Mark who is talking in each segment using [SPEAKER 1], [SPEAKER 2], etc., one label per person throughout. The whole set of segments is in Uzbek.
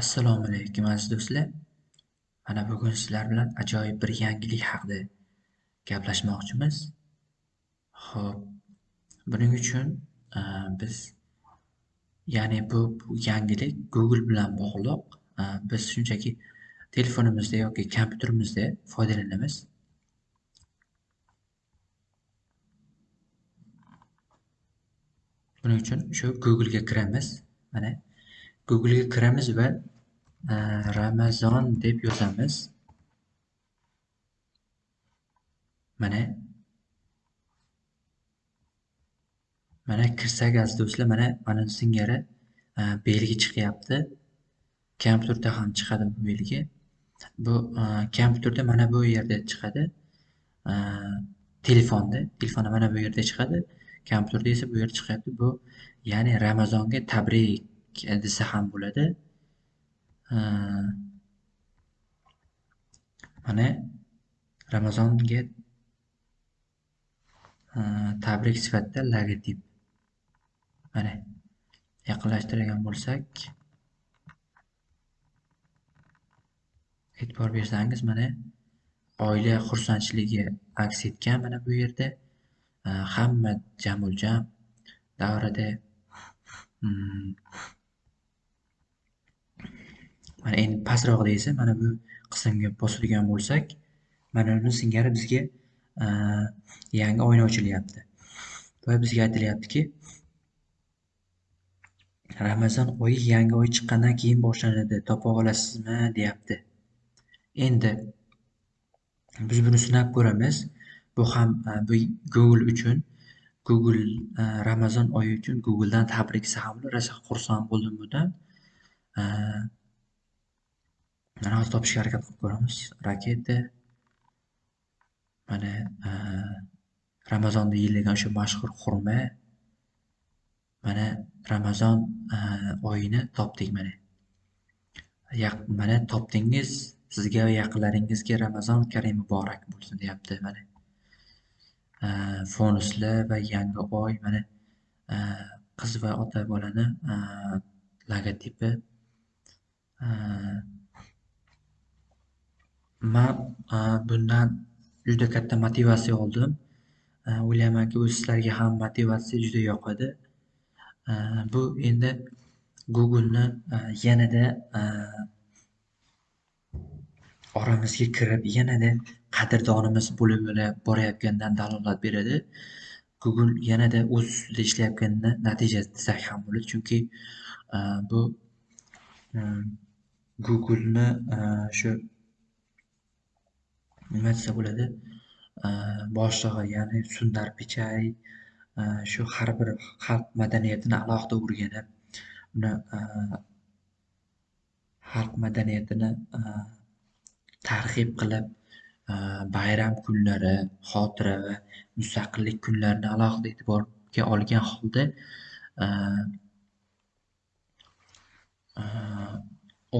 [SPEAKER 1] Assalomu alaykum aziz do'stlar. Mana bugun sizlar bilan ajoyib bir yangilik haqida gaplashmoqchimiz. Xo'p, buning uchun e, biz ya'ni bu, bu yangilik Google bilan bog'liq. E, biz shunchaki telefonimizda yoki kompyuterimizda foydalanamiz. Buning uchun shu Google ga kiramiz. Mana Google ga kiramiz va e, Ramazon deb yozamiz. Mana mana kirsak aziz do'stlar mana mana singari e, belgi chiqyapti. Kompyuterda ham chiqadi bu belgi. Bu e, kompyuterda mana bu yerda chiqadi. Telefonda, telefonda mana bu yerda chiqadi. Kompyuterda esa bu yerda chiqyapti. Bu ya'ni Ramazonga tabrik desa ham bo'ladi. Mana Ramazonga e, tabrik sifatida logotip. Mana yaqinlashtirgan bo'lsak, e'tibor bersangiz mana oila xursandchiligi aks etgan mana bu yerda. E, hamma jamuljam davrada mm, mana endi pastroqda esa mana bu qismga bosadigan bo'lsak mana buni singari bizga e, yangi oyna ochilyapti. Va bizga aytilyaptiki ramazon oyi yangi oy chiqqandan keyin boshlanadi topa olasizmi deyapti. Endi biz buni sinab ko'ramiz. Bu ham e, bu google uchun google e, ramazon oyi uchun googledan tabrik desa rosa xursand bo'ldim bundan. Mana hozir topishga harakat qilib ko'ramiz. Raketa mana e, ramazonda yeyiladigan o'sha mashhur xurma. Mana ramazon e, oyini topdik mana. Mana topdingiz sizga va yaqinlaringizga ramazon karim muborak bo'lsin deyapti mana. E, Fonuslar va yangi oy mana qiz va ota bolani logotipi man bundan juda katta motivatsiya oldim. O'ylaymanki bu sizlarga ham motivatsiya juda yoqadi. Bu endi googleni yanada oramizga kirib yanada qadrdonimiz bo'lib borayotganidan dalolat beradi. Google yanada o'z ustida ishlayotganini natijasi desak ham bo'ladi. Chunki bu googleni shu nima desa bo'ladi? Boshlig'i ya'ni sundar pichai shu har bir xalq madaniyatini alohida o'rganib uni xalq madaniyatini targ'ib qilib bayram kunlari xotira va mustaqillik kunlarini alohida e'tiborga olgan holda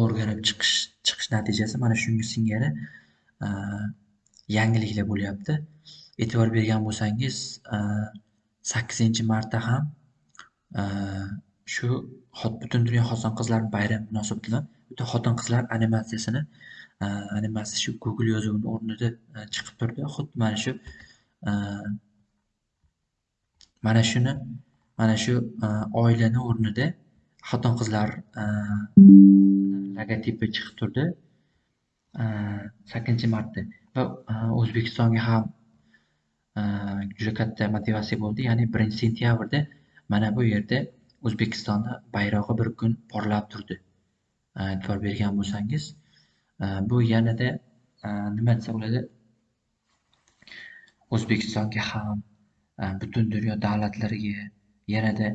[SPEAKER 1] o'rganib chiqish chiqish natijasi mana shunga singari Э, yangiliklar bo'lyapti. E'tibor bergan bo'lsangiz e, sakkizinchi martda ham e, shu butun dunyo xotin qizlar bayrami munosabati bilan bitta xotin qizlar animatsiyasini e, animatsiya shu google yozuvini o'rnida chiqib turdi. Xuddi mana shu mana shuni mana shu oilani o'rnida xotin qizlar logotipi chiqib turdi. Э, sakkizinchi marta va e, o'zbekistonga ham e, juda katta motivatsiya bo'ldi. Ya'ni birinchi sentyabrda mana bu yerda o'zbekistonni bayrog'i bir kun porlab turdi. E'tibor bergan bo'lsangiz e, bu yanada nima desa bo'ladi o'zbekistonga ham butun dunyo davlatlariga yanada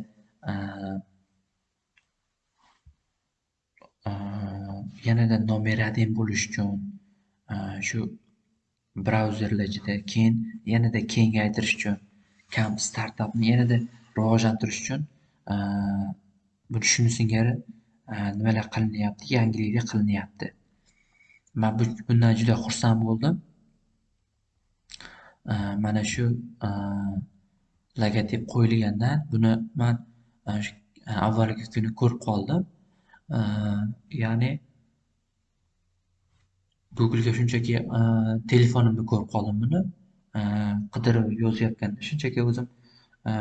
[SPEAKER 1] yanada nomeradin bo'lish uchun e, shu brauzerlar ichida keyin yanada kengaytirish uchun kam startapni yanada rivojlantirish uchun e, buni shuni singari e, nimalar qilinyapti yangiliklar qilinyapti. Man bundan juda xursand bo'ldim. Mana shu logotip qo'yilgandan buni man avvalgi kuni ko'rib qoldim. Ya'ni Google'ga shunchaki e, telefonimda ko'rib qoldim buni. E, qidirib yozayotganda shunchaki o'zim e,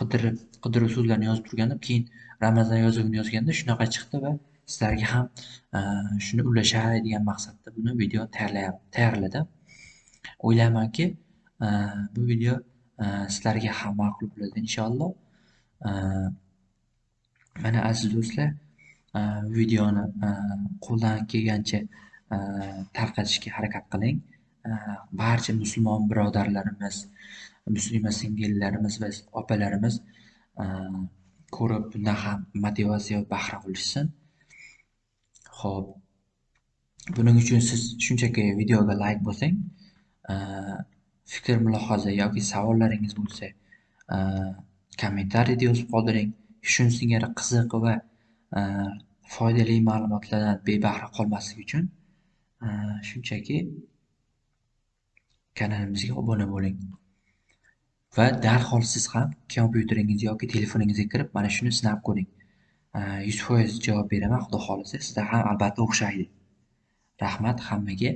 [SPEAKER 1] qidirib qidiruv so'zlarini yozib turgandim. Keyin Ramazon yozuvini yozganda shunaqa chiqdi va sizlarga ham shuni ulashay degan maqsadda buni video tayyorladim. O'ylaymanki, bu video sizlarga ham ma'qul bo'ladi inshaalloh. Mana aziz do'stlar, videoni qo'ldan kelgancha Э, tarqatishga harakat qiling. Э, barcha musulmon birodarlarimiz, muslima singillarimiz va opalarimiz э, ko'rib bundan ham motivatsiya va bahra olishsin. Xo'p, buning uchun siz shunchaki videoga layk bosing. Fikr, mulohaza yoki savollaringiz bo'lsa, kommentariyada yozib qoldiring. shun singari qiziq va foydali ma'lumotlardan bebahra qolmaslik uchun shunchaki kanalimizga obuna bo'ling. Va darhol siz ham kompyuteringiz yoki telefoningizga kirib mana shuni sinab ko'ring. 100% javob beraman, Xudo xolisa. sizda ham albatta o'xshaydi. Rahmat hammaga.